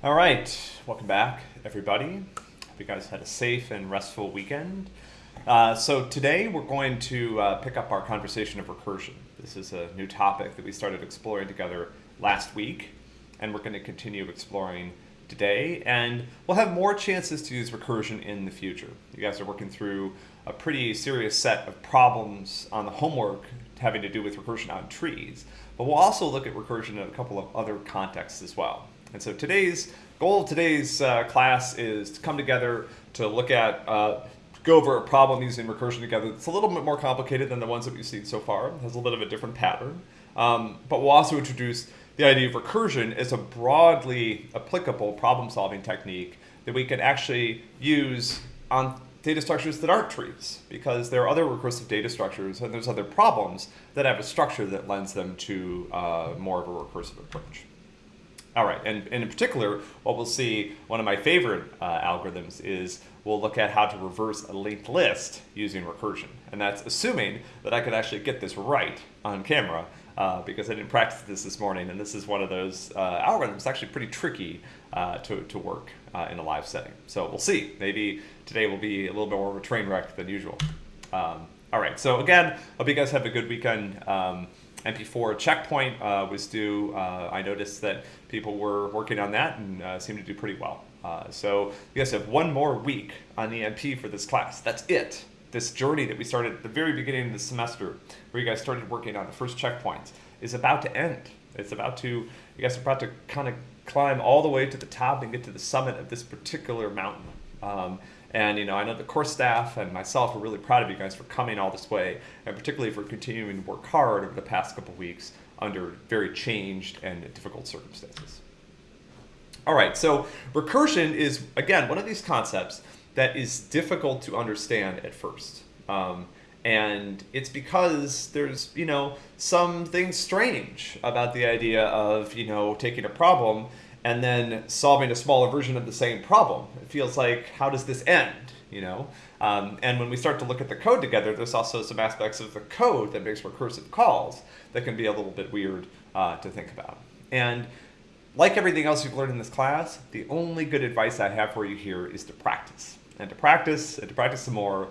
All right, welcome back, everybody. Hope you guys had a safe and restful weekend. Uh, so today we're going to uh, pick up our conversation of recursion. This is a new topic that we started exploring together last week, and we're going to continue exploring today. And we'll have more chances to use recursion in the future. You guys are working through a pretty serious set of problems on the homework having to do with recursion on trees. But we'll also look at recursion in a couple of other contexts as well. And so today's goal of today's uh, class is to come together to look at, uh, go over a problem using recursion together. It's a little bit more complicated than the ones that we've seen so far. It has a little bit of a different pattern. Um, but we'll also introduce the idea of recursion as a broadly applicable problem solving technique that we can actually use on data structures that aren't trees because there are other recursive data structures and there's other problems that have a structure that lends them to uh, more of a recursive approach. All right, and, and, in particular, what we'll see, one of my favorite uh, algorithms is we'll look at how to reverse a linked list using recursion. And that's assuming that I could actually get this right on camera uh, because I didn't practice this this morning. And this is one of those uh, algorithms actually pretty tricky uh, to, to work uh, in a live setting. So we'll see. Maybe today will be a little bit more of a train wreck than usual. Um, all right, so again, hope you guys have a good weekend. Um, MP4 checkpoint uh, was due. Uh, I noticed that people were working on that and uh, seemed to do pretty well. Uh, so you guys have one more week on the MP for this class. That's it. This journey that we started at the very beginning of the semester, where you guys started working on the first checkpoints, is about to end. It's about to, you guys are about to kind of climb all the way to the top and get to the summit of this particular mountain. Um, and you know, I know the course staff and myself are really proud of you guys for coming all this way, and particularly for continuing to work hard over the past couple weeks under very changed and difficult circumstances. All right, so recursion is, again, one of these concepts that is difficult to understand at first. Um, and it's because there's, you know, some things strange about the idea of, you know, taking a problem and then solving a smaller version of the same problem. It feels like, how does this end? You know, um, and when we start to look at the code together, there's also some aspects of the code that makes recursive calls that can be a little bit weird uh, to think about. And like everything else you've learned in this class, the only good advice I have for you here is to practice. And to practice, and to practice some more.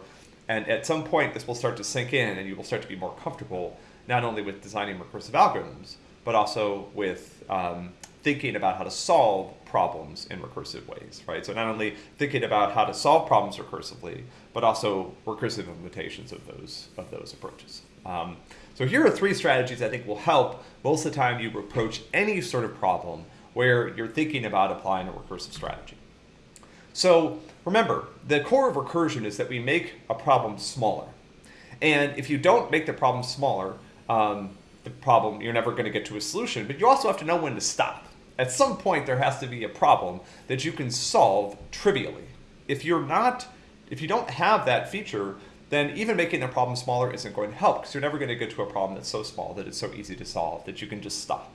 And at some point, this will start to sink in and you will start to be more comfortable, not only with designing recursive algorithms, but also with um, thinking about how to solve problems in recursive ways, right? So not only thinking about how to solve problems recursively, but also recursive implementations of those, of those approaches. Um, so here are three strategies I think will help most of the time you approach any sort of problem where you're thinking about applying a recursive strategy. So remember, the core of recursion is that we make a problem smaller. And if you don't make the problem smaller, um, the problem, you're never going to get to a solution, but you also have to know when to stop at some point there has to be a problem that you can solve trivially. If you're not, if you don't have that feature, then even making the problem smaller isn't going to help because you're never going to get to a problem that's so small that it's so easy to solve that you can just stop.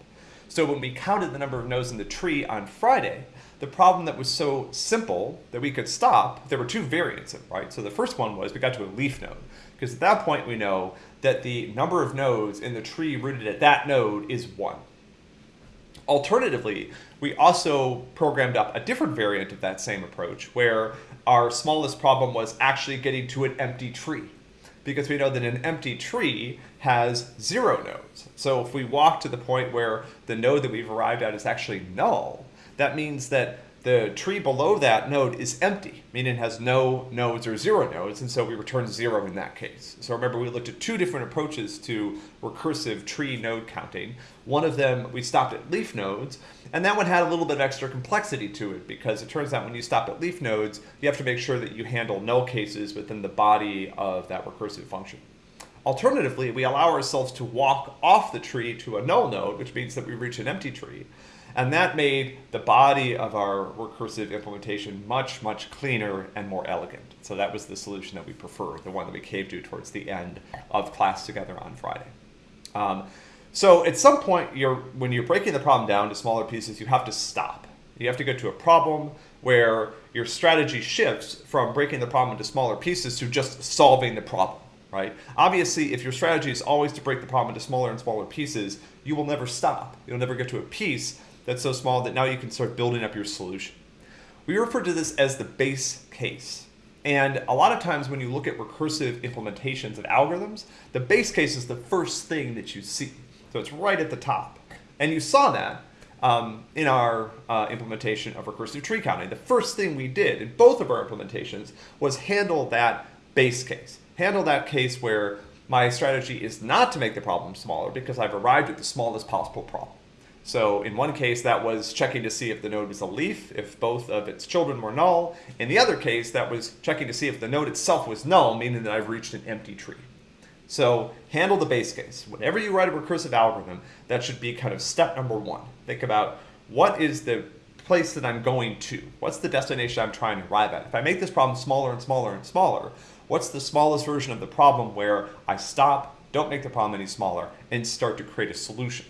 So when we counted the number of nodes in the tree on Friday, the problem that was so simple that we could stop, there were two variants of it, right? So the first one was we got to a leaf node because at that point we know that the number of nodes in the tree rooted at that node is one. Alternatively, we also programmed up a different variant of that same approach where our smallest problem was actually getting to an empty tree because we know that an empty tree has zero nodes. So if we walk to the point where the node that we've arrived at is actually null, that means that the tree below that node is empty, meaning it has no nodes or zero nodes, and so we return zero in that case. So remember, we looked at two different approaches to recursive tree node counting. One of them, we stopped at leaf nodes, and that one had a little bit of extra complexity to it because it turns out when you stop at leaf nodes, you have to make sure that you handle null cases within the body of that recursive function. Alternatively, we allow ourselves to walk off the tree to a null node, which means that we reach an empty tree. And that made the body of our recursive implementation much, much cleaner and more elegant. So that was the solution that we preferred, the one that we came to towards the end of class together on Friday. Um, so at some point, you're, when you're breaking the problem down to smaller pieces, you have to stop. You have to get to a problem where your strategy shifts from breaking the problem into smaller pieces to just solving the problem, right? Obviously, if your strategy is always to break the problem into smaller and smaller pieces, you will never stop. You'll never get to a piece that's so small that now you can start building up your solution. We refer to this as the base case. And a lot of times when you look at recursive implementations of algorithms, the base case is the first thing that you see. So it's right at the top. And you saw that um, in our uh, implementation of recursive tree counting. The first thing we did in both of our implementations was handle that base case. Handle that case where my strategy is not to make the problem smaller because I've arrived at the smallest possible problem. So in one case, that was checking to see if the node was a leaf, if both of its children were null. In the other case, that was checking to see if the node itself was null, meaning that I've reached an empty tree. So handle the base case. Whenever you write a recursive algorithm, that should be kind of step number one. Think about what is the place that I'm going to? What's the destination I'm trying to arrive at? If I make this problem smaller and smaller and smaller, what's the smallest version of the problem where I stop, don't make the problem any smaller, and start to create a solution?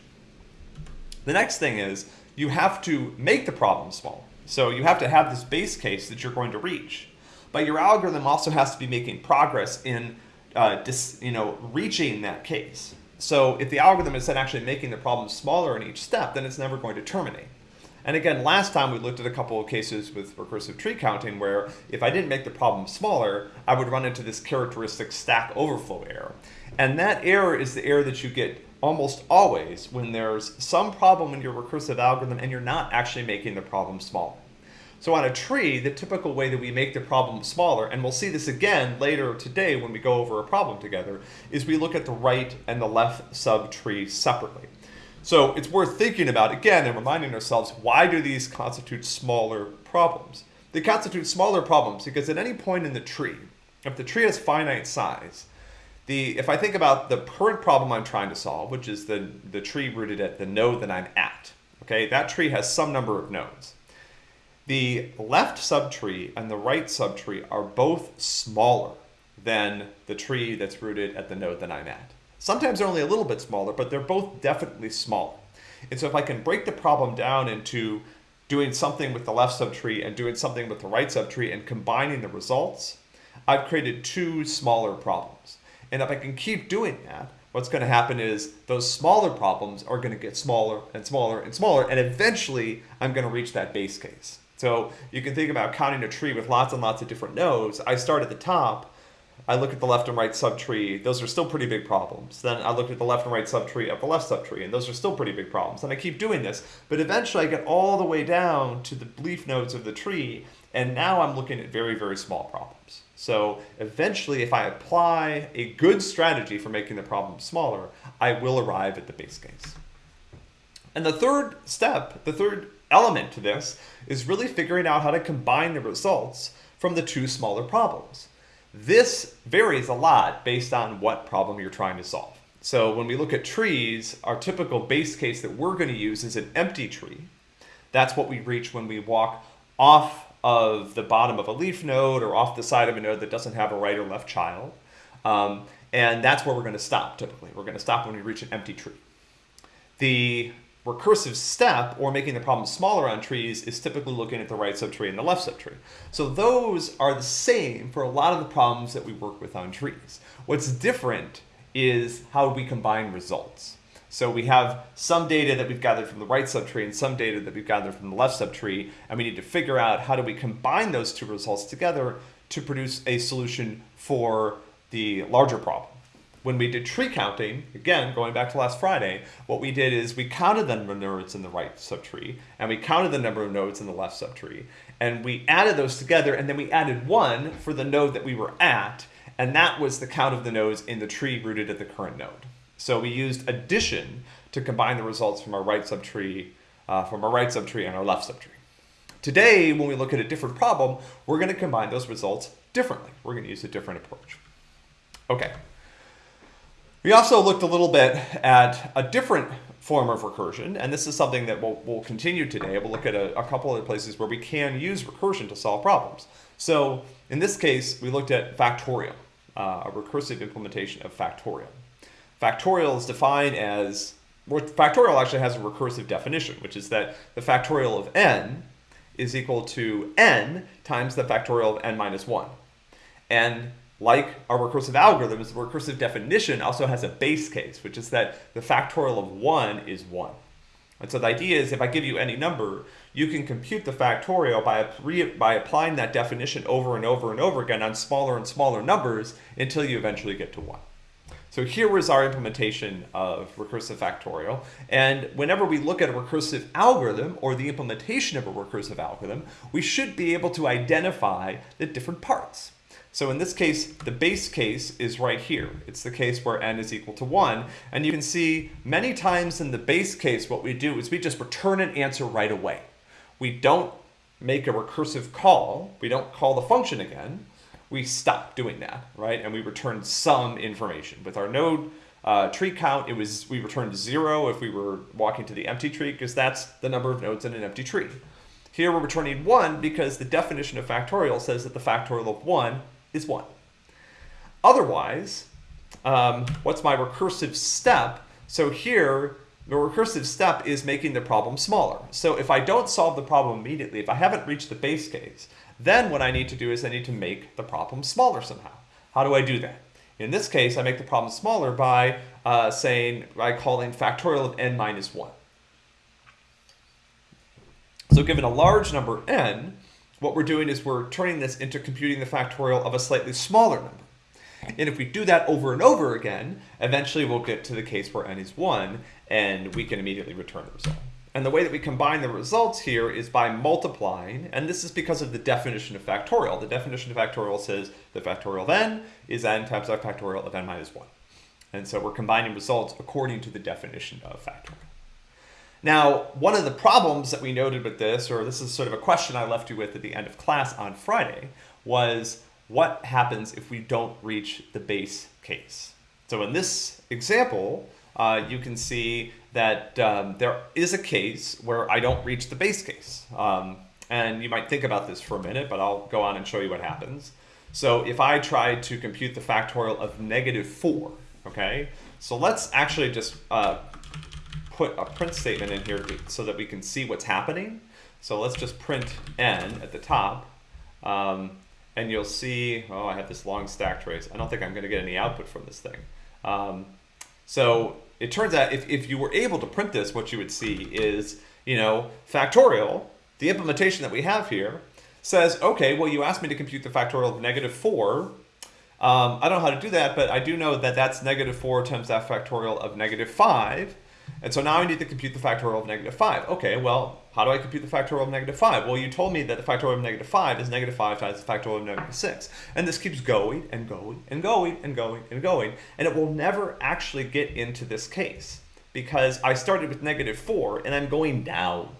The next thing is you have to make the problem small. So you have to have this base case that you're going to reach. But your algorithm also has to be making progress in uh, dis, you know, reaching that case. So if the algorithm is then actually making the problem smaller in each step, then it's never going to terminate. And again, last time we looked at a couple of cases with recursive tree counting where if I didn't make the problem smaller, I would run into this characteristic stack overflow error. And that error is the error that you get almost always when there's some problem in your recursive algorithm and you're not actually making the problem smaller. So on a tree, the typical way that we make the problem smaller, and we'll see this again later today when we go over a problem together, is we look at the right and the left subtree separately. So it's worth thinking about again and reminding ourselves, why do these constitute smaller problems? They constitute smaller problems because at any point in the tree, if the tree has finite size, the if I think about the current problem I'm trying to solve, which is the, the tree rooted at the node that I'm at, okay, that tree has some number of nodes. The left subtree and the right subtree are both smaller than the tree that's rooted at the node that I'm at. Sometimes they're only a little bit smaller, but they're both definitely smaller. And so if I can break the problem down into doing something with the left subtree and doing something with the right subtree and combining the results, I've created two smaller problems. And if I can keep doing that, what's going to happen is those smaller problems are going to get smaller and smaller and smaller, and eventually I'm going to reach that base case. So you can think about counting a tree with lots and lots of different nodes. I start at the top. I look at the left and right subtree. Those are still pretty big problems. Then I look at the left and right subtree of the left subtree, and those are still pretty big problems. And I keep doing this. But eventually I get all the way down to the leaf nodes of the tree, and now I'm looking at very, very small problems. So eventually, if I apply a good strategy for making the problem smaller, I will arrive at the base case. And the third step, the third element to this is really figuring out how to combine the results from the two smaller problems. This varies a lot based on what problem you're trying to solve. So when we look at trees, our typical base case that we're going to use is an empty tree. That's what we reach when we walk off of the bottom of a leaf node or off the side of a node that doesn't have a right or left child. Um, and that's where we're going to stop typically. We're going to stop when we reach an empty tree. The recursive step, or making the problem smaller on trees, is typically looking at the right subtree and the left subtree. So those are the same for a lot of the problems that we work with on trees. What's different is how we combine results. So we have some data that we've gathered from the right subtree and some data that we've gathered from the left subtree, and we need to figure out how do we combine those two results together to produce a solution for the larger problem. When we did tree counting, again, going back to last Friday, what we did is we counted the number of nodes in the right subtree, and we counted the number of nodes in the left subtree, and we added those together, and then we added one for the node that we were at, and that was the count of the nodes in the tree rooted at the current node. So we used addition to combine the results from our right subtree, uh, from our right subtree and our left subtree. Today, when we look at a different problem, we're going to combine those results differently. We're going to use a different approach. Okay. We also looked a little bit at a different form of recursion, and this is something that we'll, we'll continue today. We'll look at a, a couple of places where we can use recursion to solve problems. So in this case, we looked at factorial, uh, a recursive implementation of factorial. Factorial is defined as, factorial actually has a recursive definition, which is that the factorial of n is equal to n times the factorial of n minus 1. And like our recursive algorithms, the recursive definition also has a base case, which is that the factorial of 1 is 1. And so the idea is if I give you any number, you can compute the factorial by, by applying that definition over and over and over again on smaller and smaller numbers until you eventually get to 1. So here was our implementation of recursive factorial. And whenever we look at a recursive algorithm or the implementation of a recursive algorithm, we should be able to identify the different parts. So in this case, the base case is right here. It's the case where n is equal to 1. And you can see many times in the base case, what we do is we just return an answer right away. We don't make a recursive call. We don't call the function again we stopped doing that, right? And we returned some information. With our node uh, tree count, it was we returned zero if we were walking to the empty tree because that's the number of nodes in an empty tree. Here we're returning one because the definition of factorial says that the factorial of one is one. Otherwise, um, what's my recursive step? So here, the recursive step is making the problem smaller. So if I don't solve the problem immediately, if I haven't reached the base case, then what I need to do is I need to make the problem smaller somehow. How do I do that? In this case, I make the problem smaller by uh, saying, by calling factorial of n minus 1. So given a large number n, what we're doing is we're turning this into computing the factorial of a slightly smaller number. And if we do that over and over again, eventually we'll get to the case where n is 1, and we can immediately return the result. And the way that we combine the results here is by multiplying, and this is because of the definition of factorial. The definition of factorial says the factorial of n is n times the factorial of n minus 1. And so we're combining results according to the definition of factorial. Now, one of the problems that we noted with this, or this is sort of a question I left you with at the end of class on Friday, was what happens if we don't reach the base case? So in this example, uh, you can see that um, there is a case where I don't reach the base case. Um, and you might think about this for a minute, but I'll go on and show you what happens. So if I try to compute the factorial of negative 4, okay? So let's actually just uh, put a print statement in here so that we can see what's happening. So let's just print n at the top. Um, and you'll see, oh, I have this long stack trace. I don't think I'm going to get any output from this thing. Um, so it turns out if, if you were able to print this, what you would see is, you know, factorial, the implementation that we have here, says, okay, well, you asked me to compute the factorial of negative 4. Um, I don't know how to do that, but I do know that that's negative 4 times that factorial of negative 5. And so now I need to compute the factorial of negative 5. Okay, well, how do I compute the factorial of negative 5? Well, you told me that the factorial of negative 5 is negative 5 times the factorial of negative 6. And this keeps going and going and going and going and going. And it will never actually get into this case because I started with negative 4 and I'm going down.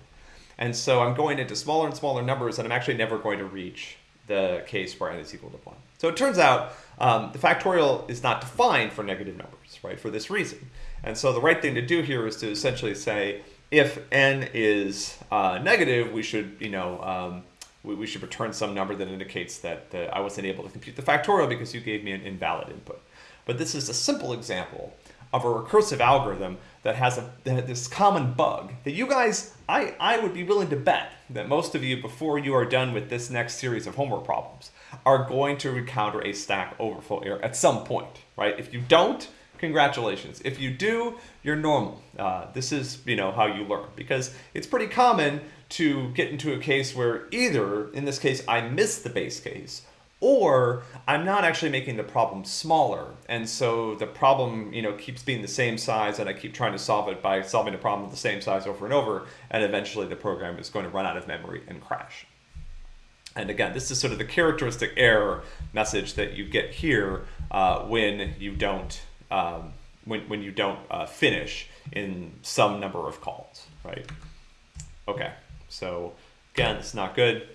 And so I'm going into smaller and smaller numbers and I'm actually never going to reach the case where n is equal to 1. So it turns out um, the factorial is not defined for negative numbers, right, for this reason. And so the right thing to do here is to essentially say, if n is uh, negative, we should, you know, um, we, we, should return some number that indicates that, that I wasn't able to compute the factorial because you gave me an invalid input. But this is a simple example of a recursive algorithm that has a, this common bug that you guys, I, I would be willing to bet that most of you, before you are done with this next series of homework problems, are going to encounter a stack overflow error at some point, right? If you don't, congratulations. If you do, you're normal. Uh, this is, you know, how you learn because it's pretty common to get into a case where either, in this case, I miss the base case or I'm not actually making the problem smaller. And so the problem, you know, keeps being the same size and I keep trying to solve it by solving a problem the same size over and over. And eventually the program is going to run out of memory and crash. And again, this is sort of the characteristic error message that you get here uh, when you don't um, when, when you don't uh, finish in some number of calls, right? Okay, so again, it's not good.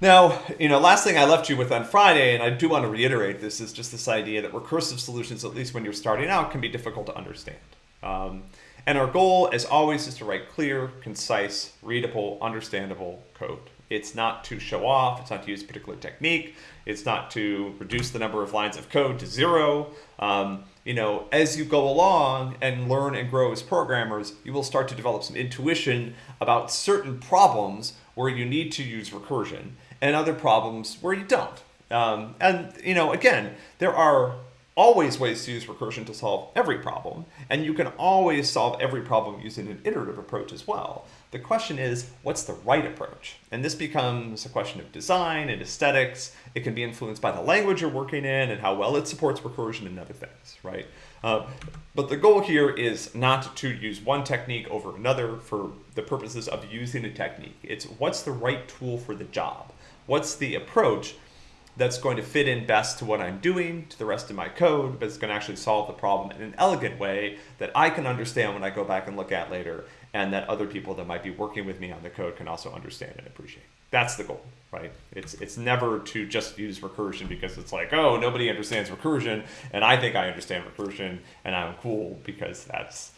Now, you know, last thing I left you with on Friday, and I do want to reiterate this, is just this idea that recursive solutions, at least when you're starting out, can be difficult to understand. Um, and our goal, as always, is to write clear, concise, readable, understandable code. It's not to show off, it's not to use a particular technique, it's not to reduce the number of lines of code to zero. Um, you know, as you go along and learn and grow as programmers, you will start to develop some intuition about certain problems where you need to use recursion and other problems where you don't. Um, and, you know, again, there are always ways to use recursion to solve every problem, and you can always solve every problem using an iterative approach as well. The question is, what's the right approach? And this becomes a question of design and aesthetics. It can be influenced by the language you're working in and how well it supports recursion and other things, right? Uh, but the goal here is not to use one technique over another for the purposes of using a technique. It's what's the right tool for the job? What's the approach that's going to fit in best to what I'm doing, to the rest of my code, but it's going to actually solve the problem in an elegant way that I can understand when I go back and look at later, and that other people that might be working with me on the code can also understand and appreciate. That's the goal, right? It's it's never to just use recursion because it's like, oh, nobody understands recursion, and I think I understand recursion, and I'm cool because that's,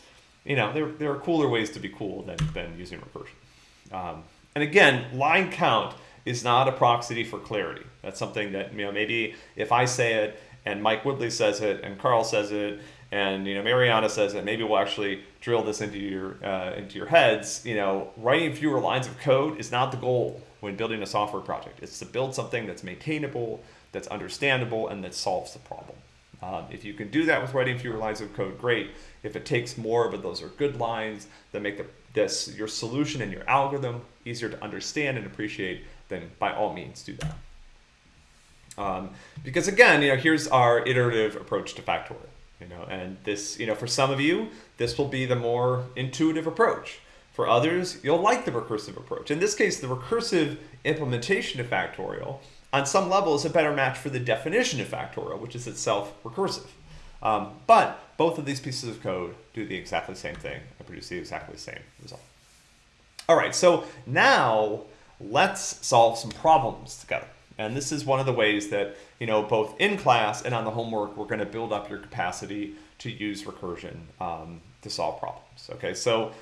you know, there, there are cooler ways to be cool than, than using recursion. Um, and again, line count is not a proxy for clarity. That's something that, you know, maybe if I say it and Mike Woodley says it and Carl says it and, you know, Mariana says that maybe we'll actually drill this into your, uh, into your heads. You know, writing fewer lines of code is not the goal when building a software project. It's to build something that's maintainable, that's understandable, and that solves the problem. Um, if you can do that with writing fewer lines of code, great. If it takes more, but those are good lines that make the, this your solution and your algorithm easier to understand and appreciate, then by all means do that. Um, because again, you know, here's our iterative approach to factorial. You know, and this, you know, for some of you, this will be the more intuitive approach. For others, you'll like the recursive approach. In this case, the recursive implementation of factorial, on some level, is a better match for the definition of factorial, which is itself recursive. Um, but both of these pieces of code do the exactly same thing and produce the exactly same result. All right, so now let's solve some problems together. And this is one of the ways that, you know, both in class and on the homework, we're going to build up your capacity to use recursion um, to solve problems. Okay, so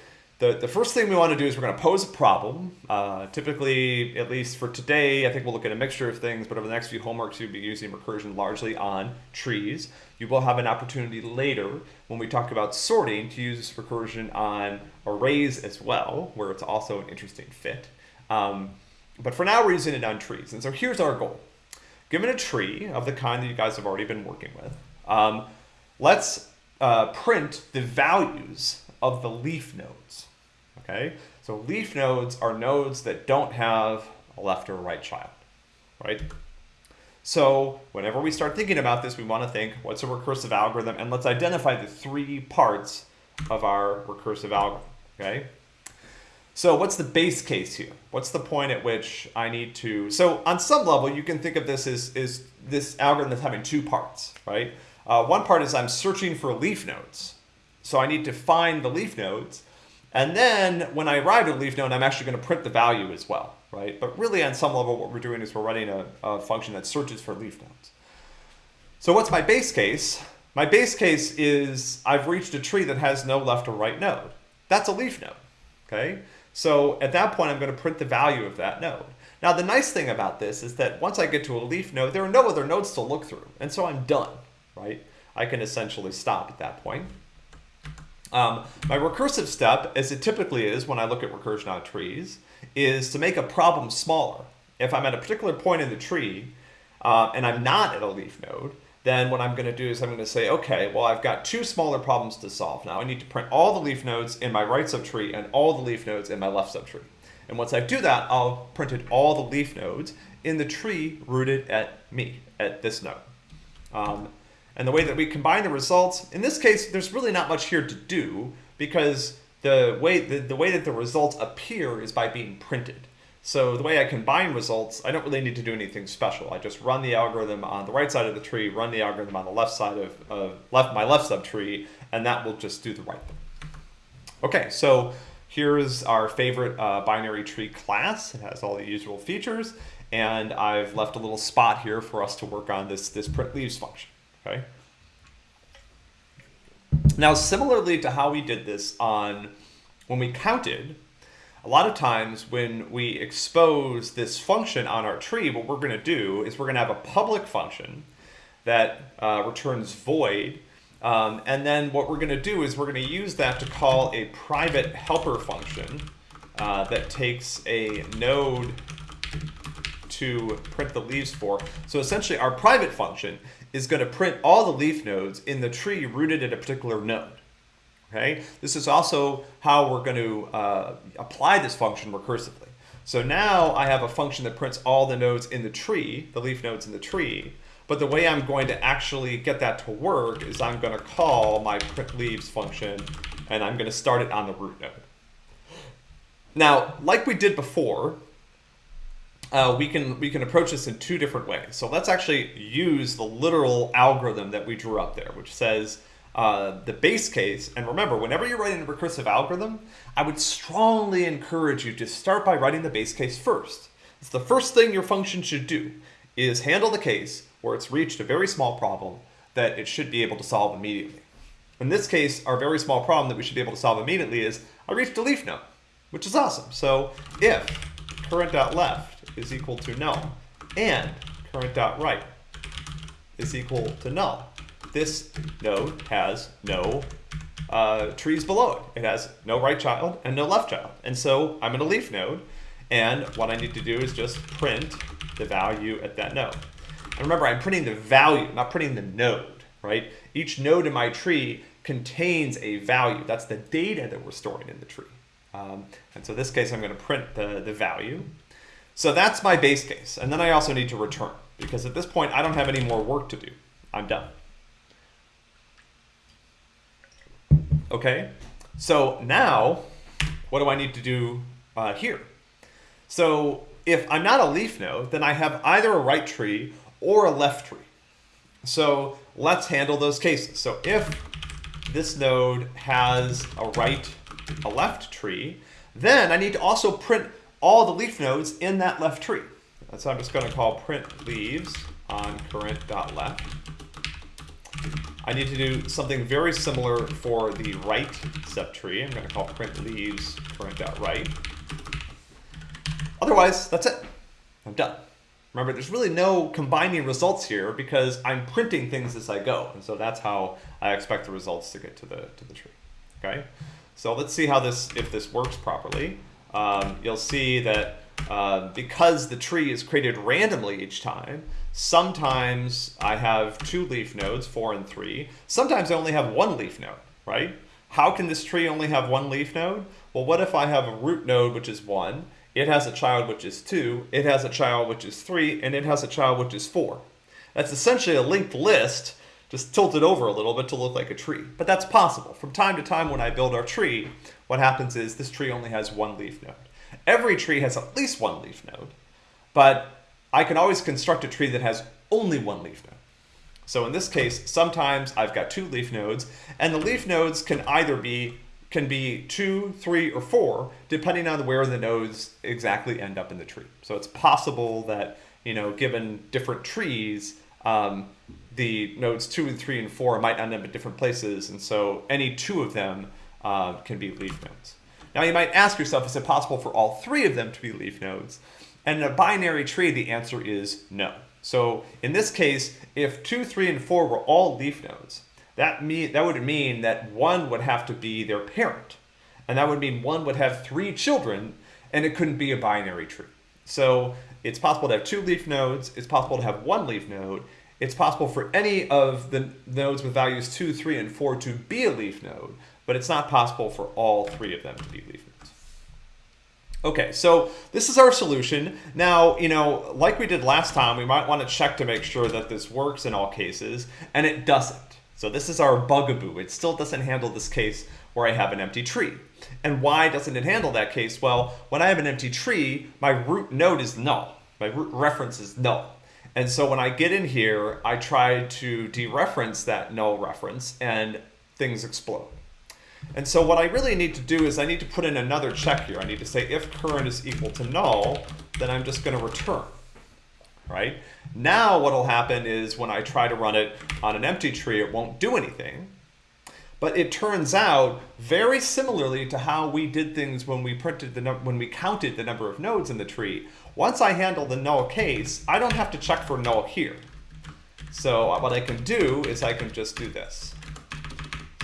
the, the first thing we want to do is we're going to pose a problem. Uh, typically, at least for today, I think we'll look at a mixture of things, but over the next few homeworks, you'll be using recursion largely on trees. You will have an opportunity later when we talk about sorting to use recursion on arrays as well, where it's also an interesting fit. Um, but for now, we're using it on trees. And so here's our goal. Given a tree of the kind that you guys have already been working with, um, let's uh, print the values of the leaf nodes. Okay, so leaf nodes are nodes that don't have a left or a right child, right? So whenever we start thinking about this, we want to think, what's a recursive algorithm? And let's identify the three parts of our recursive algorithm, okay? So what's the base case here? What's the point at which I need to, so on some level, you can think of this as, as this algorithm as having two parts, right? Uh, one part is I'm searching for leaf nodes. So I need to find the leaf nodes. And then when I arrive at a leaf node, I'm actually going to print the value as well, right? But really on some level, what we're doing is we're running a, a function that searches for leaf nodes. So what's my base case? My base case is I've reached a tree that has no left or right node. That's a leaf node, okay? So at that point, I'm going to print the value of that node. Now, the nice thing about this is that once I get to a leaf node, there are no other nodes to look through. And so I'm done, right? I can essentially stop at that point. Um, my recursive step, as it typically is when I look at recursion on trees, is to make a problem smaller. If I'm at a particular point in the tree uh, and I'm not at a leaf node, then what I'm going to do is I'm going to say, okay, well, I've got two smaller problems to solve now. I need to print all the leaf nodes in my right subtree and all the leaf nodes in my left subtree. And once I do that, I'll print it all the leaf nodes in the tree rooted at me, at this node. Um, and the way that we combine the results, in this case, there's really not much here to do because the way, the, the way that the results appear is by being printed. So the way I combine results, I don't really need to do anything special. I just run the algorithm on the right side of the tree, run the algorithm on the left side of, of left my left subtree, and that will just do the right thing. Okay, so here's our favorite uh, binary tree class. It has all the usual features, and I've left a little spot here for us to work on this, this print leaves function, okay? Now, similarly to how we did this on when we counted, a lot of times when we expose this function on our tree, what we're going to do is we're going to have a public function that uh, returns void. Um, and then what we're going to do is we're going to use that to call a private helper function uh, that takes a node to print the leaves for. So essentially our private function is going to print all the leaf nodes in the tree rooted at a particular node. Okay, this is also how we're going to uh, apply this function recursively. So now I have a function that prints all the nodes in the tree, the leaf nodes in the tree, but the way I'm going to actually get that to work is I'm going to call my print leaves function and I'm going to start it on the root node. Now, like we did before, uh, we can we can approach this in two different ways. So let's actually use the literal algorithm that we drew up there, which says uh, the base case. And remember, whenever you're writing a recursive algorithm, I would strongly encourage you to start by writing the base case first. It's the first thing your function should do is handle the case where it's reached a very small problem that it should be able to solve immediately. In this case, our very small problem that we should be able to solve immediately is I reached a leaf node, which is awesome. So if current.left is equal to null and current.right is equal to null, this node has no uh, trees below it. It has no right child and no left child. And so I'm in a leaf node, and what I need to do is just print the value at that node. And remember, I'm printing the value, not printing the node, right? Each node in my tree contains a value. That's the data that we're storing in the tree. Um, and so in this case, I'm going to print the, the value. So that's my base case. And then I also need to return, because at this point, I don't have any more work to do. I'm done. Okay, so now what do I need to do uh, here? So if I'm not a leaf node, then I have either a right tree or a left tree. So let's handle those cases. So if this node has a right, a left tree, then I need to also print all the leaf nodes in that left tree. So I'm just going to call print leaves on current.left. I need to do something very similar for the right subtree. I'm going to call print leaves current.right. Otherwise, that's it. I'm done. Remember, there's really no combining results here because I'm printing things as I go. And so that's how I expect the results to get to the, to the tree. Okay, so let's see how this, if this works properly. Um, you'll see that uh, because the tree is created randomly each time, sometimes I have two leaf nodes, four and three. Sometimes I only have one leaf node, right? How can this tree only have one leaf node? Well, what if I have a root node, which is one, it has a child which is 2, it has a child which is 3, and it has a child which is 4. That's essentially a linked list, just tilted over a little bit to look like a tree. But that's possible. From time to time when I build our tree, what happens is this tree only has one leaf node. Every tree has at least one leaf node, but I can always construct a tree that has only one leaf node. So in this case, sometimes I've got two leaf nodes, and the leaf nodes can either be can be two, three, or four, depending on where the nodes exactly end up in the tree. So it's possible that, you know, given different trees, um, the nodes two and three and four might end up at different places. And so any two of them uh, can be leaf nodes. Now you might ask yourself, is it possible for all three of them to be leaf nodes? And in a binary tree, the answer is no. So in this case, if two, three, and four were all leaf nodes, that, mean, that would mean that one would have to be their parent. And that would mean one would have three children, and it couldn't be a binary tree. So it's possible to have two leaf nodes. It's possible to have one leaf node. It's possible for any of the nodes with values 2, 3, and 4 to be a leaf node, but it's not possible for all three of them to be leaf nodes. Okay, so this is our solution. Now, you know, like we did last time, we might want to check to make sure that this works in all cases, and it doesn't. So this is our bugaboo. It still doesn't handle this case where I have an empty tree. And why doesn't it handle that case? Well, when I have an empty tree, my root node is null. My root reference is null. And so when I get in here, I try to dereference that null reference and things explode. And so what I really need to do is I need to put in another check here. I need to say if current is equal to null, then I'm just going to return right? Now what'll happen is when I try to run it on an empty tree, it won't do anything. But it turns out, very similarly to how we did things when we printed the when we counted the number of nodes in the tree, once I handle the null case, I don't have to check for null here. So what I can do is I can just do this.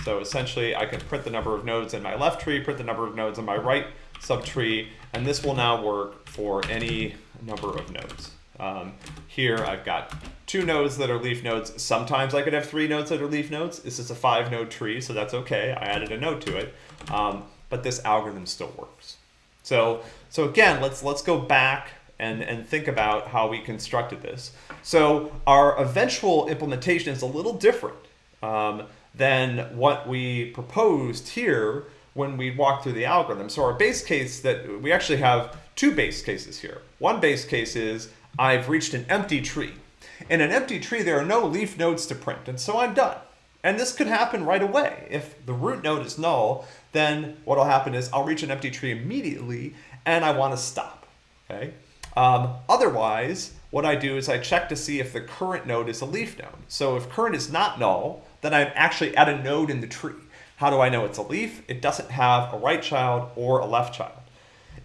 So essentially, I can print the number of nodes in my left tree, print the number of nodes in my right subtree, and this will now work for any number of nodes. Um, here I've got two nodes that are leaf nodes. Sometimes I could have three nodes that are leaf nodes. This is a five node tree, so that's okay. I added a node to it, um, but this algorithm still works. So, so again, let's, let's go back and, and think about how we constructed this. So our eventual implementation is a little different um, than what we proposed here when we walk through the algorithm. So our base case that we actually have two base cases here. One base case is I've reached an empty tree. In an empty tree, there are no leaf nodes to print, and so I'm done. And this could happen right away. If the root node is null, then what'll happen is I'll reach an empty tree immediately, and I want to stop. Okay. Um, otherwise, what I do is I check to see if the current node is a leaf node. So if current is not null, then I'm actually at a node in the tree. How do I know it's a leaf? It doesn't have a right child or a left child.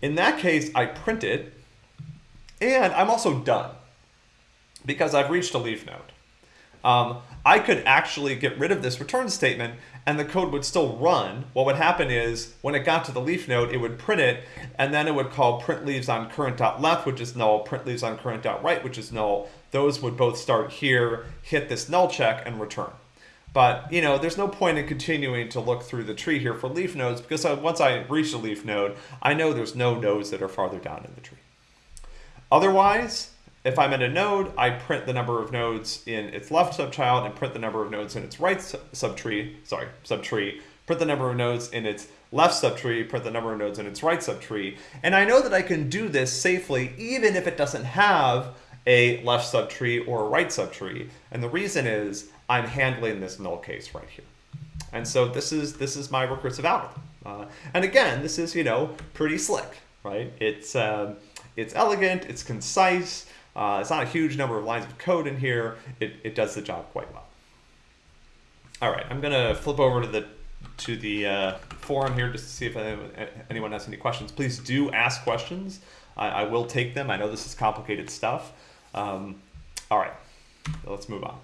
In that case, I print it, and I'm also done because I've reached a leaf node. Um, I could actually get rid of this return statement and the code would still run. What would happen is when it got to the leaf node, it would print it, and then it would call print leaves on current.left, which is null, print leaves on current.right, which is null. Those would both start here, hit this null check, and return. But you know, there's no point in continuing to look through the tree here for leaf nodes because once I reach a leaf node, I know there's no nodes that are farther down in the tree. Otherwise, if I'm at a node, I print the number of nodes in its left subchild and print the number of nodes in its right subtree, sorry, subtree, print the number of nodes in its left subtree, print the number of nodes in its right subtree. And I know that I can do this safely even if it doesn't have a left subtree or a right subtree. And the reason is I'm handling this null case right here. And so this is this is my recursive algorithm. Uh, and again, this is, you know, pretty slick, right? It's, um, it's elegant, it's concise, uh, it's not a huge number of lines of code in here. It, it does the job quite well. All right, I'm gonna flip over to the to the uh, forum here just to see if anyone has any questions. Please do ask questions. I, I will take them. I know this is complicated stuff. Um, all right, let's move on.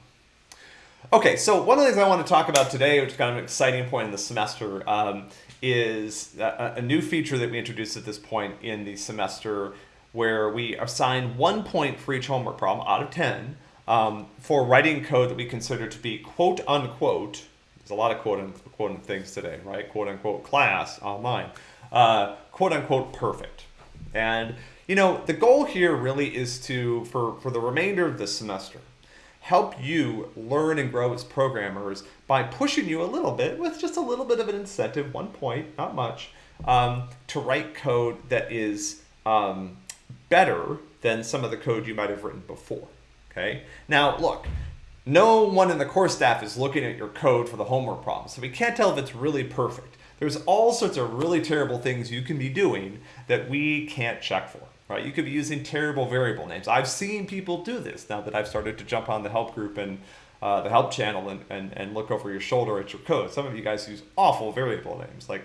Okay, so one of the things I want to talk about today, which is kind of an exciting point in the semester, um, is a, a, new feature that we introduced at this point in the semester where we assign one point for each homework problem out of 10 um, for writing code that we consider to be quote unquote, there's a lot of quote unquote things today, right? Quote unquote class online, uh, quote unquote perfect. And you know, the goal here really is to, for, for the remainder of this semester, help you learn and grow as programmers by pushing you a little bit with just a little bit of an incentive, one point, not much, um, to write code that is um, better than some of the code you might have written before. Okay. Now, look, no one in the course staff is looking at your code for the homework problem, so we can't tell if it's really perfect. There's all sorts of really terrible things you can be doing that we can't check for. Right? You could be using terrible variable names. I've seen people do this now that I've started to jump on the help group and uh, the help channel and, and, and look over your shoulder at your code. Some of you guys use awful variable names, like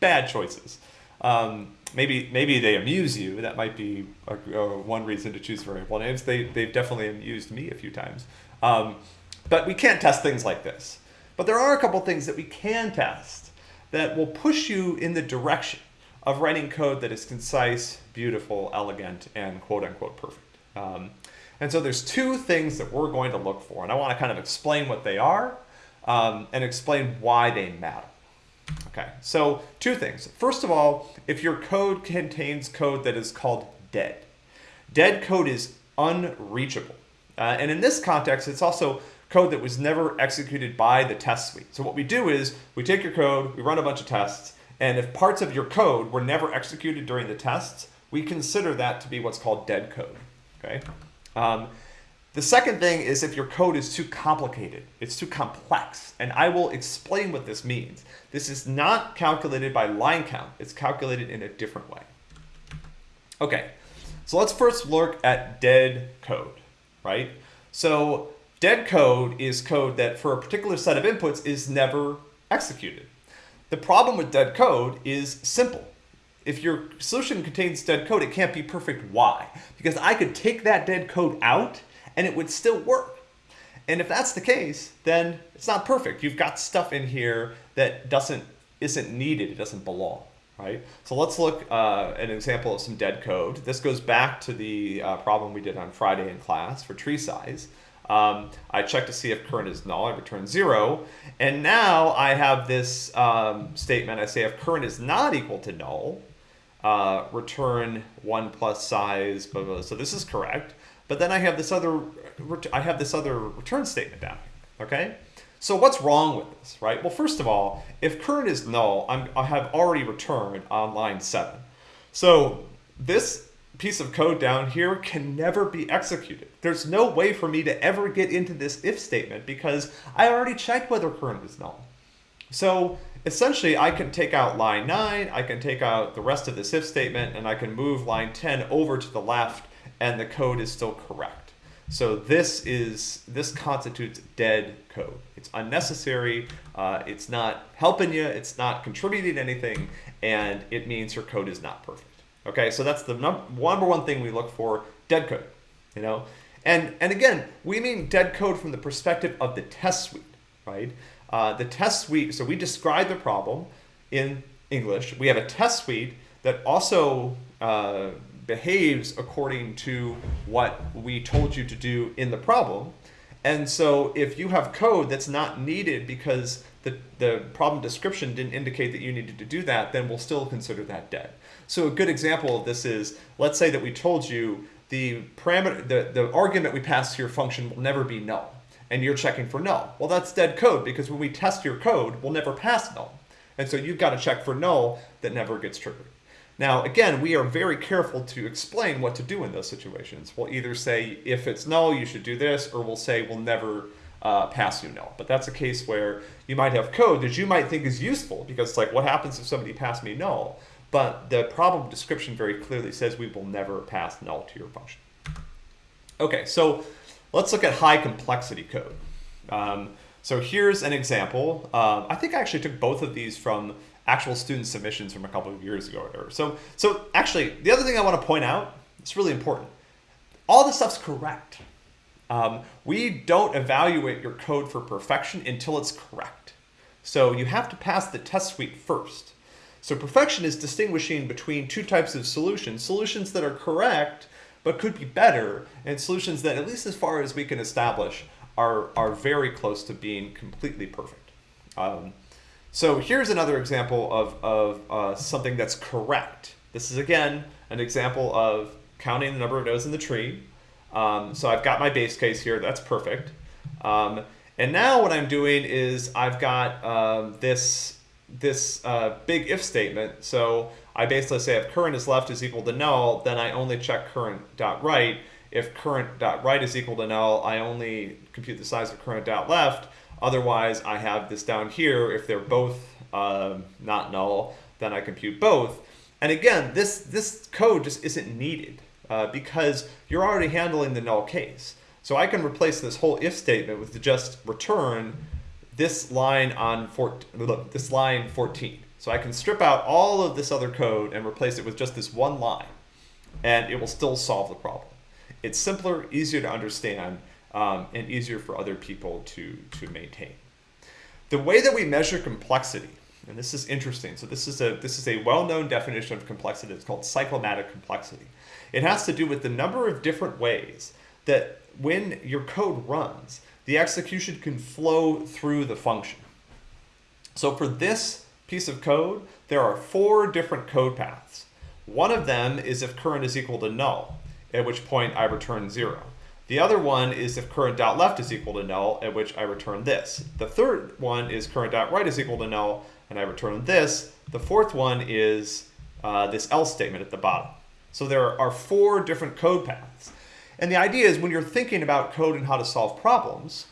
bad choices. Um, maybe maybe they amuse you. That might be a, a one reason to choose variable names. They they've definitely amused me a few times. Um, but we can't test things like this. But there are a couple things that we can test that will push you in the direction of writing code that is concise, beautiful, elegant, and quote unquote perfect. Um, and so there's two things that we're going to look for, and I want to kind of explain what they are um, and explain why they matter. Okay, so two things. First of all, if your code contains code that is called dead, dead code is unreachable. Uh, and in this context, it's also code that was never executed by the test suite. So what we do is we take your code, we run a bunch of tests, and if parts of your code were never executed during the tests, we consider that to be what's called dead code. Okay. Um, the second thing is if your code is too complicated, it's too complex, and I will explain what this means. This is not calculated by line count, it's calculated in a different way. Okay, so let's first look at dead code, right? So dead code is code that for a particular set of inputs is never executed. The problem with dead code is simple. If your solution contains dead code, it can't be perfect. Why? Because I could take that dead code out and it would still work. And if that's the case, then it's not perfect. You've got stuff in here that doesn't isn't needed, it doesn't belong. right? So let's look uh, an example of some dead code. This goes back to the uh, problem we did on Friday in class for tree size. Um, I check to see if current is null, I return zero. And now I have this um, statement, I say if current is not equal to null, uh, return one plus size, blah, blah, blah. So this is correct. But then I have this other, I have this other return statement down here, okay? So what's wrong with this, right? Well, first of all, if current is null, I'm, I have already returned on line seven. So this piece of code down here can never be executed. There's no way for me to ever get into this if statement because I already checked whether current is null. So essentially I can take out line 9, I can take out the rest of this if statement, and I can move line 10 over to the left and the code is still correct. So this is this constitutes dead code. It's unnecessary, uh, it's not helping you, it's not contributing anything, and it means your code is not perfect. Okay, so that's the number one thing we look for, dead code, you know? And, and again, we mean dead code from the perspective of the test suite, right? Uh, the test suite, so we describe the problem in English. We have a test suite that also uh, behaves according to what we told you to do in the problem. And so if you have code that's not needed because the, the problem description didn't indicate that you needed to do that, then we'll still consider that dead. So a good example of this is, let's say that we told you the parameter, the, the argument we pass to your function will never be null, and you're checking for null. Well, that's dead code because when we test your code, we'll never pass null. And so you've got to check for null that never gets triggered. Now, again, we are very careful to explain what to do in those situations. We'll either say, if it's null, you should do this, or we'll say, we'll never uh, pass you null. But that's a case where you might have code that you might think is useful, because it's like, what happens if somebody passed me null? But the problem description very clearly says we will never pass null to your function. Okay, so let's look at high complexity code. Um, so here's an example. Uh, I think I actually took both of these from actual student submissions from a couple of years ago or. So, so actually, the other thing I want to point out, it's really important. All this stuff's correct. Um, we don't evaluate your code for perfection until it's correct. So you have to pass the test suite first. So perfection is distinguishing between two types of solutions, solutions that are correct but could be better, and solutions that, at least as far as we can establish, are, are very close to being completely perfect. Um, so here's another example of, of uh, something that's correct. This is, again, an example of counting the number of nodes in the tree. Um, so I've got my base case here. That's perfect. Um, and now what I'm doing is I've got um, this, this uh, big if statement. So I basically say if current is left is equal to null, then I only check current dot right. If current dot right is equal to null, I only compute the size of current dot left. Otherwise, I have this down here. If they're both uh, not null, then I compute both. And again, this, this code just isn't needed uh, because you're already handling the null case. So I can replace this whole if statement with just return this line on four, this line 14. So I can strip out all of this other code and replace it with just this one line, and it will still solve the problem. It's simpler, easier to understand, um, and easier for other people to, to maintain. The way that we measure complexity, and this is interesting. So this is a this is a well-known definition of complexity. It's called cyclomatic complexity. It has to do with the number of different ways that when your code runs, the execution can flow through the function. So for this piece of code, there are four different code paths. One of them is if current is equal to null, at which point I return zero. The other one is if current dot left is equal to null, at which I return this. The third one is current dot right is equal to null, and I return this. The fourth one is uh, this else statement at the bottom. So there are four different code paths. And the idea is when you're thinking about code and how to solve problems,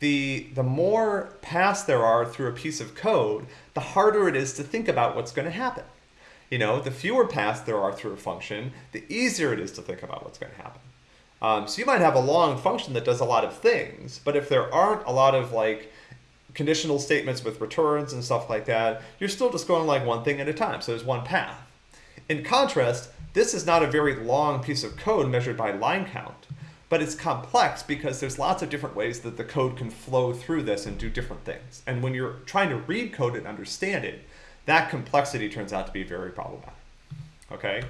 the, the more paths there are through a piece of code, the harder it is to think about what's going to happen. You know, the fewer paths there are through a function, the easier it is to think about what's going to happen. Um, so you might have a long function that does a lot of things, but if there aren't a lot of like conditional statements with returns and stuff like that, you're still just going like one thing at a time. So there's one path. In contrast, this is not a very long piece of code measured by line count, but it's complex because there's lots of different ways that the code can flow through this and do different things. And when you're trying to read code and understand it, that complexity turns out to be very problematic. Okay?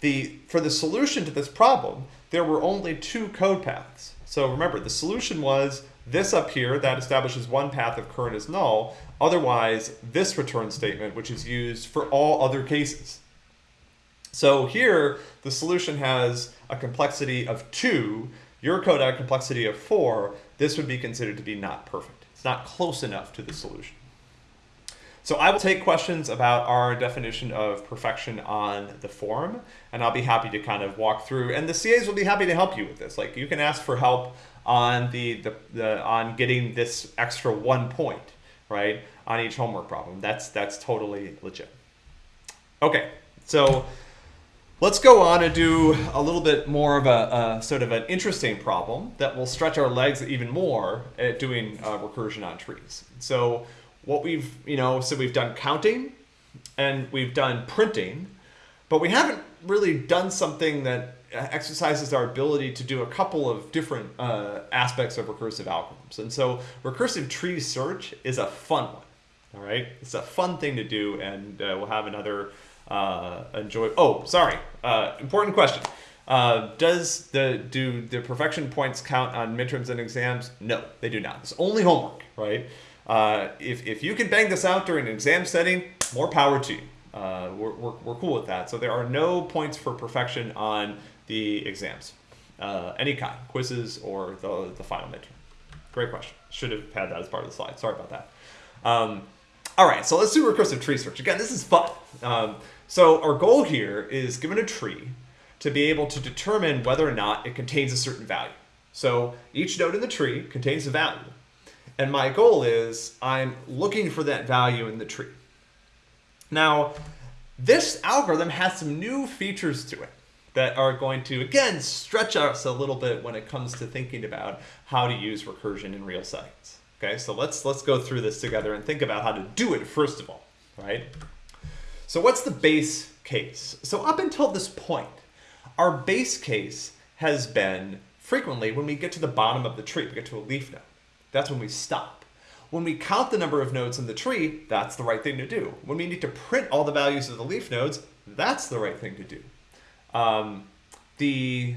The, for the solution to this problem, there were only two code paths. So remember, the solution was this up here that establishes one path if current is null. Otherwise, this return statement, which is used for all other cases. So here, the solution has a complexity of two. Your code had a complexity of four. This would be considered to be not perfect. It's not close enough to the solution. So I will take questions about our definition of perfection on the forum, and I'll be happy to kind of walk through. And the CAs will be happy to help you with this. Like you can ask for help on the, the, the on getting this extra one point, right, on each homework problem. That's that's totally legit. Okay, so let's go on and do a little bit more of a, sort of an interesting problem that will stretch our legs even more at doing uh, recursion on trees. So what we've, you know, so we've done counting and we've done printing, but we haven't really done something that exercises our ability to do a couple of different uh, aspects of recursive algorithms. And so recursive tree search is a fun one. All right, it's a fun thing to do, and uh, we'll have another uh, enjoy. Oh, sorry, uh, important question. Uh, does the do the perfection points count on midterms and exams? No, they do not. It's only homework, right? Uh, if, if you can bang this out during an exam setting, more power to you. Uh, we're, we're, we're cool with that. So there are no points for perfection on the exams, uh, any kind, quizzes or the, the final midterm. Great question. Should have had that as part of the slide. Sorry about that. Um, all right, so let's do recursive tree search. Again, this is fun. Um, so our goal here is given a tree to be able to determine whether or not it contains a certain value. So each node in the tree contains a value. And my goal is I'm looking for that value in the tree. Now, this algorithm has some new features to it that are going to, again, stretch us a little bit when it comes to thinking about how to use recursion in real science. Okay, so let's, let's go through this together and think about how to do it first of all, right? So what's the base case? So up until this point, our base case has been frequently when we get to the bottom of the tree, we get to a leaf node. That's when we stop. When we count the number of nodes in the tree, that's the right thing to do. When we need to print all the values of the leaf nodes, that's the right thing to do. Um, the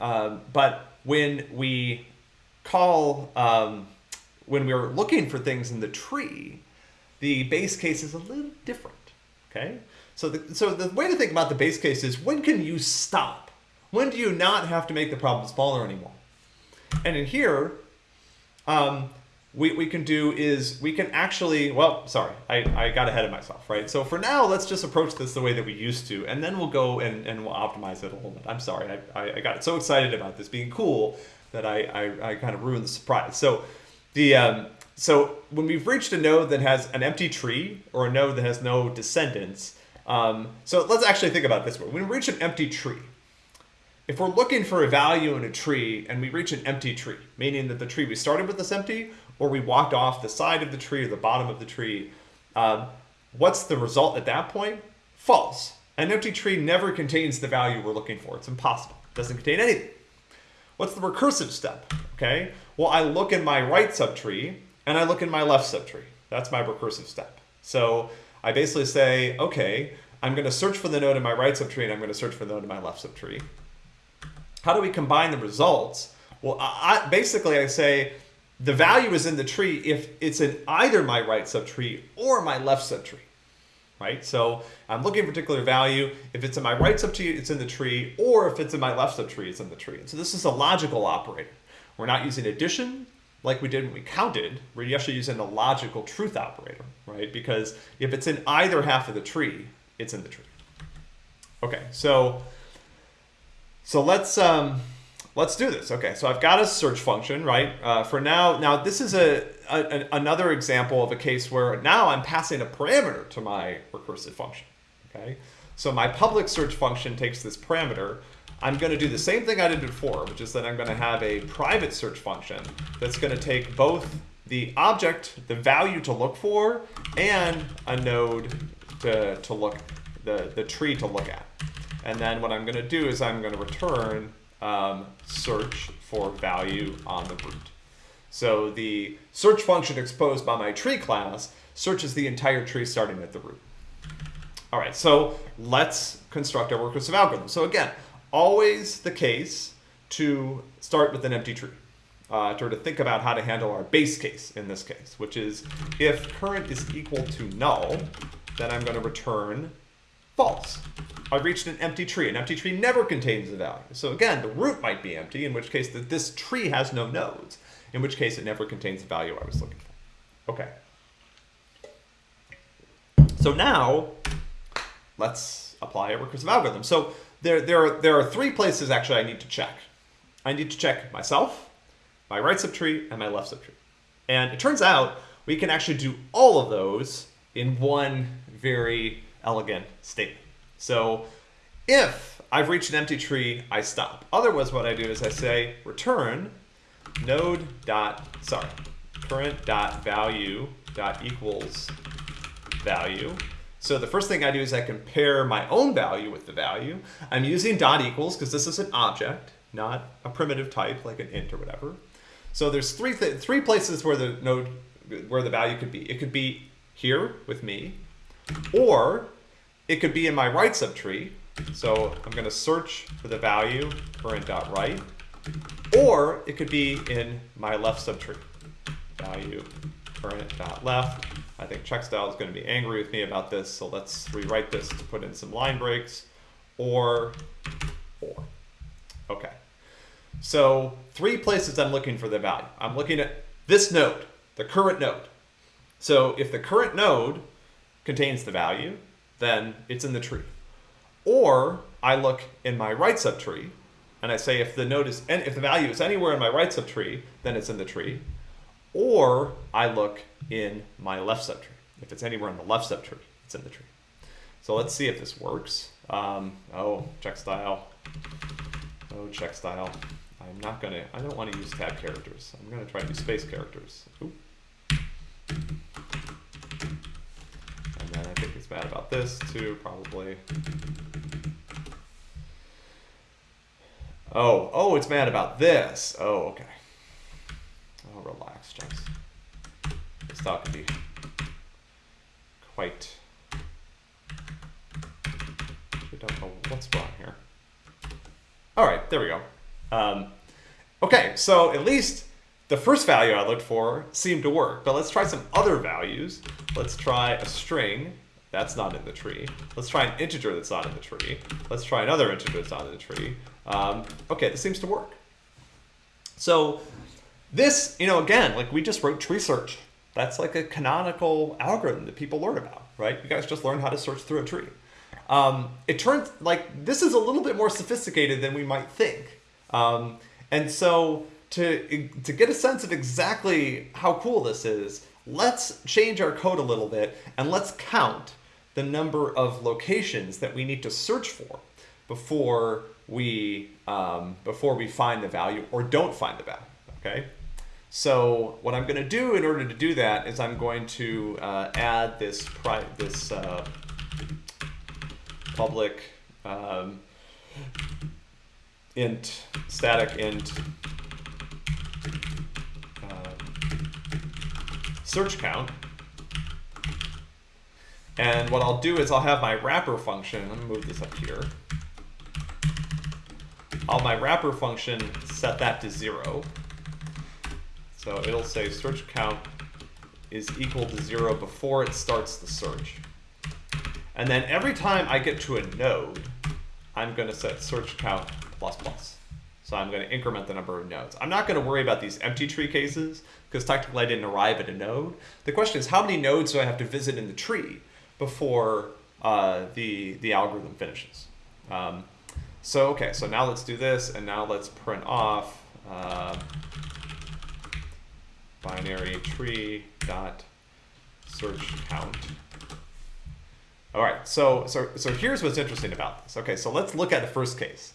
uh, but when we call um, when we're looking for things in the tree, the base case is a little different. Okay, so the, so the way to think about the base case is when can you stop? When do you not have to make the problem smaller anymore? And in here, um, we, we can do is we can actually, well, sorry, I, I got ahead of myself, right? So for now, let's just approach this the way that we used to, and then we'll go and, and we'll optimize it a little bit. I'm sorry, I, I, got so excited about this being cool that I, I, I kind of ruined the surprise. So the um, so when we've reached a node that has an empty tree or a node that has no descendants, um, so let's actually think about this way. When we reach an empty tree, if we're looking for a value in a tree and we reach an empty tree, meaning that the tree we started with is empty or we walked off the side of the tree or the bottom of the tree, um, what's the result at that point? False. An empty tree never contains the value we're looking for. It's impossible. It doesn't contain anything. What's the recursive step? Okay, well, I look in my right subtree and I look in my left subtree. That's my recursive step. So I basically say, okay, I'm going to search for the node in my right subtree and I'm going to search for the node in my left subtree. How do we combine the results? Well, I, basically I say the value is in the tree if it's in either my right subtree or my left subtree, right? So I'm looking for a particular value. If it's in my right subtree, it's in the tree, or if it's in my left subtree, it's in the tree. And so this is a logical operator. We're not using addition like we did when we counted. We're actually using a logical truth operator, right? Because if it's in either half of the tree, it's in the tree. Okay, so so let's um, let's do this. Okay, so I've got a search function, right? Uh, for now, now this is a, a, another example of a case where now I'm passing a parameter to my recursive function. Okay, so my public search function takes this parameter. I'm going to do the same thing I did before, which is that I'm going to have a private search function that's going to take both the object, the value to look for, and a node to, to look, the, the tree to look at. And then what I'm going to do is I'm going to return um, search for value on the root. So the search function exposed by my tree class searches the entire tree starting at the root. All right, so let's construct our recursive algorithm. So again, always the case to start with an empty tree. Uh, to, to think about how to handle our base case in this case, which is if current is equal to null, then I'm going to return false. I've reached an empty tree. An empty tree never contains a value. So again, the root might be empty, in which case that this tree has no nodes, in which case it never contains the value I was looking for. Okay. So now, let's apply a recursive algorithm. So there, there, are, there are three places actually I need to check. I need to check myself, my right subtree, and my left subtree. And it turns out we can actually do all of those in one very elegant statement. So if I've reached an empty tree, I stop. Otherwise, what I do is I say return node dot, sorry, current dot value dot equals value. So the first thing I do is I compare my own value with the value. I'm using dot equals because this is an object, not a primitive type like an int or whatever. So there's three th three places where the node where the value could be. It could be here with me, or it could be in my right subtree. So I'm going to search for the value current.right, or it could be in my left subtree, value current.left. I think checkstyle is going to be angry with me about this, so let's rewrite this to put in some line breaks, or, or. Okay. So three places I'm looking for the value. I'm looking at this node, the current node. So if the current node contains the value, then it's in the tree. Or I look in my right subtree and I say if the node is if the value is anywhere in my right subtree, then it's in the tree. Or I look in my left subtree. If it's anywhere in the left subtree, it's in the tree. So let's see if this works. Um, oh, check style. Oh, check style. I'm not gonna, I don't want to use tab characters. I'm gonna try to use space characters. Oop. And then I think it's bad about this too, probably. Oh, oh, it's mad about this. Oh, okay. Relax, Jess. This thought could be quite. We don't know what's wrong here. All right, there we go. Um, okay, so at least the first value I looked for seemed to work, but let's try some other values. Let's try a string. That's not in the tree. Let's try an integer that's not in the tree. Let's try another integer that's not in the tree. Um, okay, this seems to work. So this, you know, again, like we just wrote tree search. That's like a canonical algorithm that people learn about, right? You guys just learn how to search through a tree. Um, it turns like this is a little bit more sophisticated than we might think. Um, and so to, to get a sense of exactly how cool this is, let's change our code a little bit and let's count the number of locations that we need to search for before we um, before we find the value or don't find the value. Okay. So what I'm going to do in order to do that is I'm going to uh, add this this uh, public um, int static int search count. And what I'll do is I'll have my wrapper function, let me move this up here. I'll my wrapper function set that to zero. So it'll say search count is equal to zero before it starts the search. And then every time I get to a node, I'm going to set search count plus plus. So I'm going to increment the number of nodes. I'm not going to worry about these empty tree cases because technically I didn't arrive at a node. The question is how many nodes do I have to visit in the tree before uh, the, the algorithm finishes? Um, so, okay, so now let's do this and now let's print off uh, binary tree dot search count. All right, so, so, so here's what's interesting about this. Okay, so let's look at the first case.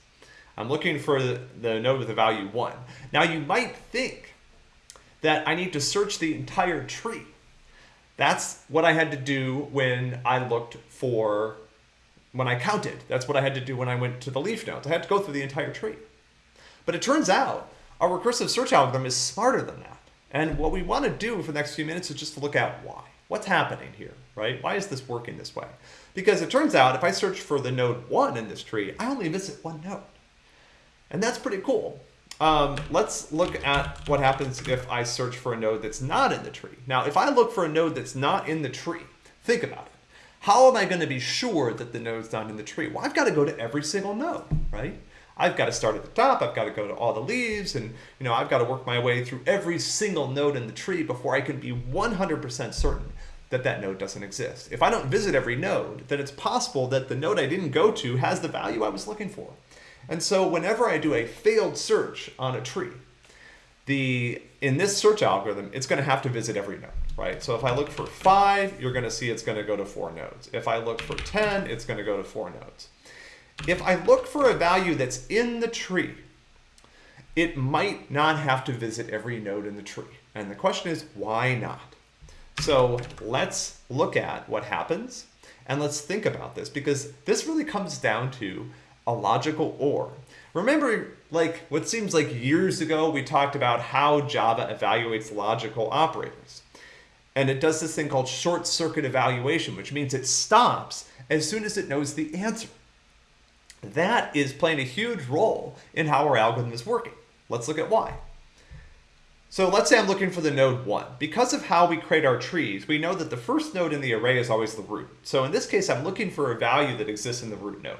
I'm looking for the, the node with the value 1. Now you might think that I need to search the entire tree. That's what I had to do when I looked for, when I counted. That's what I had to do when I went to the leaf nodes. I had to go through the entire tree. But it turns out our recursive search algorithm is smarter than that. And what we want to do for the next few minutes is just to look at why. What's happening here, right? Why is this working this way? Because it turns out if I search for the node 1 in this tree, I only visit one node. And that's pretty cool. Um, let's look at what happens if I search for a node that's not in the tree. Now, if I look for a node that's not in the tree, think about it. How am I going to be sure that the node's not in the tree? Well, I've got to go to every single node, right? I've got to start at the top, I've got to go to all the leaves, and you know, I've got to work my way through every single node in the tree before I can be 100% certain that that node doesn't exist. If I don't visit every node, then it's possible that the node I didn't go to has the value I was looking for. And so whenever I do a failed search on a tree, the in this search algorithm, it's going to have to visit every node, right? So if I look for 5, you're going to see it's going to go to 4 nodes. If I look for 10, it's going to go to 4 nodes. If I look for a value that's in the tree, it might not have to visit every node in the tree. And the question is, why not? So let's look at what happens and let's think about this because this really comes down to a logical OR. Remember, like what seems like years ago, we talked about how Java evaluates logical operators. And it does this thing called short circuit evaluation, which means it stops as soon as it knows the answer. That is playing a huge role in how our algorithm is working. Let's look at why. So let's say I'm looking for the node 1. Because of how we create our trees, we know that the first node in the array is always the root. So in this case, I'm looking for a value that exists in the root node.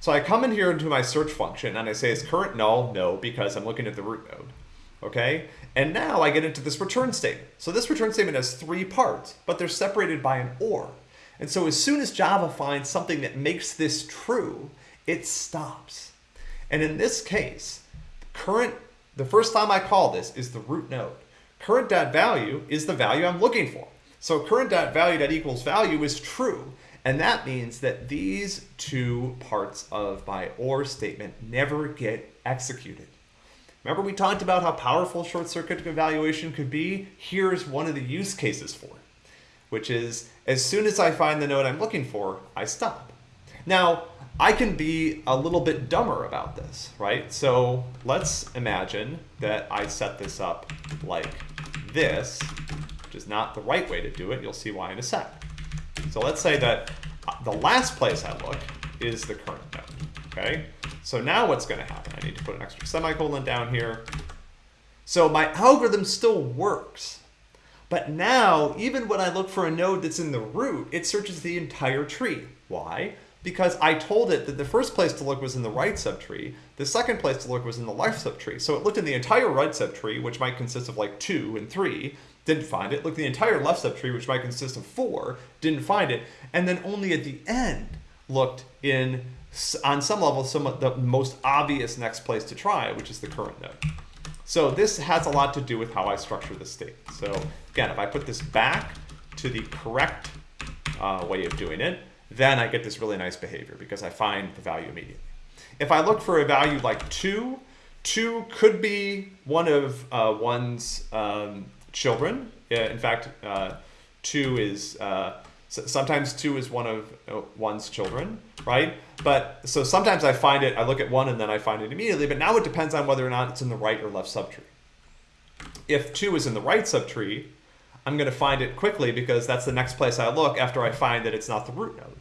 So I come in here into my search function and I say is current null? No, because I'm looking at the root node. Okay? And now I get into this return statement. So this return statement has three parts, but they're separated by an OR. And so as soon as Java finds something that makes this true, it stops. And in this case, current the first time I call this is the root node. Current.value is the value I'm looking for. So current.value.equals value is true. And that means that these two parts of my OR statement never get executed. Remember we talked about how powerful short circuit evaluation could be? Here's one of the use cases for it, which is as soon as I find the node I'm looking for, I stop. Now, I can be a little bit dumber about this, right? So let's imagine that I set this up like this, which is not the right way to do it. You'll see why in a sec. So let's say that uh, the last place I look is the current node, okay? So now what's gonna happen? I need to put an extra semicolon down here. So my algorithm still works, but now, even when I look for a node that's in the root, it searches the entire tree. Why? Because I told it that the first place to look was in the right subtree, the second place to look was in the left subtree. So it looked in the entire right subtree, which might consist of like two and three, didn't find it. Looked the entire left subtree, which might consist of four, didn't find it. And then only at the end looked in, on some level, some of the most obvious next place to try, which is the current node. So this has a lot to do with how I structure the state. So again, if I put this back to the correct uh, way of doing it, then I get this really nice behavior because I find the value immediately. If I look for a value like 2, 2 could be one of uh, one's um, children. In fact, uh, 2 is, uh, sometimes 2 is one of uh, one's children, right? But so sometimes I find it, I look at 1 and then I find it immediately, but now it depends on whether or not it's in the right or left subtree. If 2 is in the right subtree, I'm going to find it quickly because that's the next place I look after I find that it's not the root node.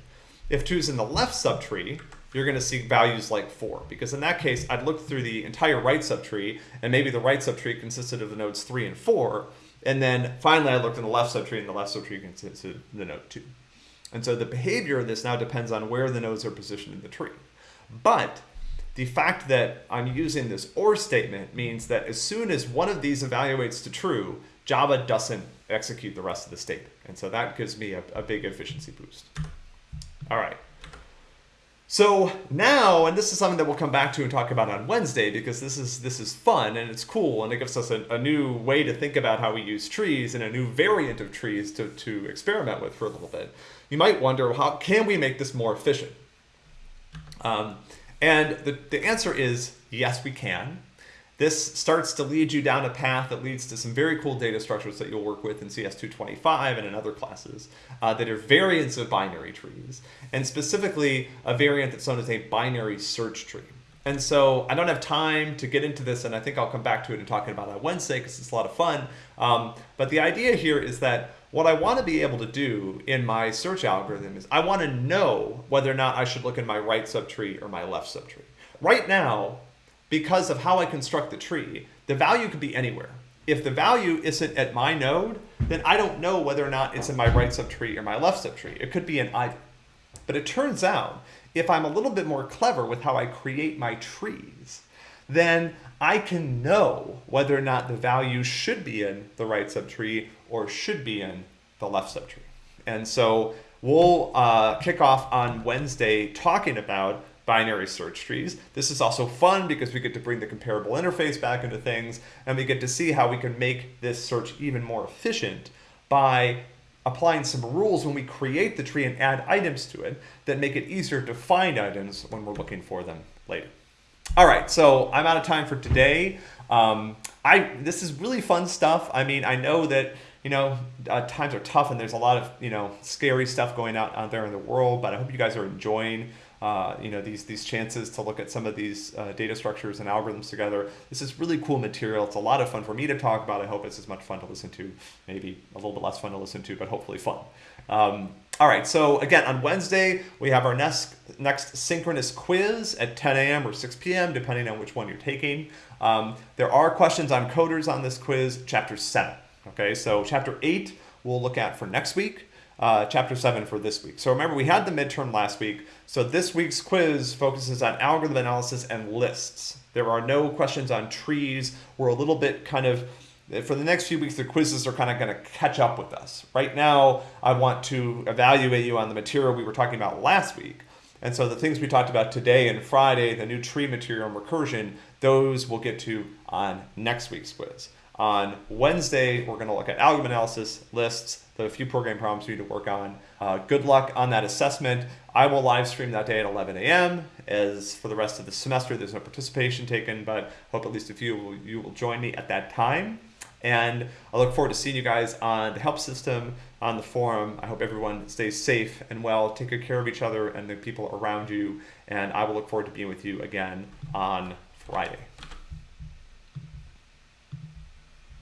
If 2 is in the left subtree, you're going to see values like 4 because in that case I'd look through the entire right subtree and maybe the right subtree consisted of the nodes 3 and 4 and then finally I looked in the left subtree and the left subtree consisted of the node 2. And so the behavior of this now depends on where the nodes are positioned in the tree. But the fact that I'm using this OR statement means that as soon as one of these evaluates to true, Java doesn't execute the rest of the statement. And so that gives me a, a big efficiency boost. All right. So now, and this is something that we'll come back to and talk about on Wednesday because this is this is fun and it's cool and it gives us a, a, new way to think about how we use trees and a new variant of trees to, to experiment with for a little bit. You might wonder, how can we make this more efficient? Um, and the, the answer is yes, we can. This starts to lead you down a path that leads to some very cool data structures that you'll work with in CS225 and in other classes uh, that are variants of binary trees, and specifically a variant that's known as a binary search tree. And so I don't have time to get into this, and I think I'll come back to it and talking about it on Wednesday because it's a lot of fun. Um, but the idea here is that what I want to be able to do in my search algorithm is I want to know whether or not I should look in my right subtree or my left subtree. Right now, because of how I construct the tree, the value could be anywhere. If the value isn't at my node, then I don't know whether or not it's in my right subtree or my left subtree. It could be in either. But it turns out, if I'm a little bit more clever with how I create my trees, then I can know whether or not the value should be in the right subtree or should be in the left subtree. And so we'll uh, kick off on Wednesday talking about binary search trees. This is also fun because we get to bring the comparable interface back into things and we get to see how we can make this search even more efficient by applying some rules when we create the tree and add items to it that make it easier to find items when we're looking for them later. All right, so I'm out of time for today. Um, I this is really fun stuff. I mean, I know that you know uh, times are tough and there's a lot of you know scary stuff going out out there in the world, but I hope you guys are enjoying. Uh, you know these these chances to look at some of these uh, data structures and algorithms together. This is really cool material. It's a lot of fun for me to talk about. I hope it's as much fun to listen to, maybe a little bit less fun to listen to, but hopefully fun. Um, all right, so again, on Wednesday, we have our next, next synchronous quiz at 10 a.m. or 6 p.m., depending on which one you're taking. Um, there are questions on coders on this quiz, chapter 7. Okay, so chapter 8 we'll look at for next week, uh, chapter 7 for this week. So remember, we had the midterm last week, so this week's quiz focuses on algorithm analysis and lists. There are no questions on trees. We're a little bit kind of for the next few weeks, the quizzes are kind of going to catch up with us. Right now, I want to evaluate you on the material we were talking about last week. And so the things we talked about today and Friday, the new tree material and recursion, those we'll get to on next week's quiz. On Wednesday, we're going to look at algorithm analysis, lists, the few program problems we need to work on. Uh, good luck on that assessment. I will live stream that day at 11 a.m. As for the rest of the semester, there's no participation taken, but hope at least a few of you will join me at that time. And I look forward to seeing you guys on the help system, on the forum. I hope everyone stays safe and well. Take good care of each other and the people around you. And I will look forward to being with you again on Friday.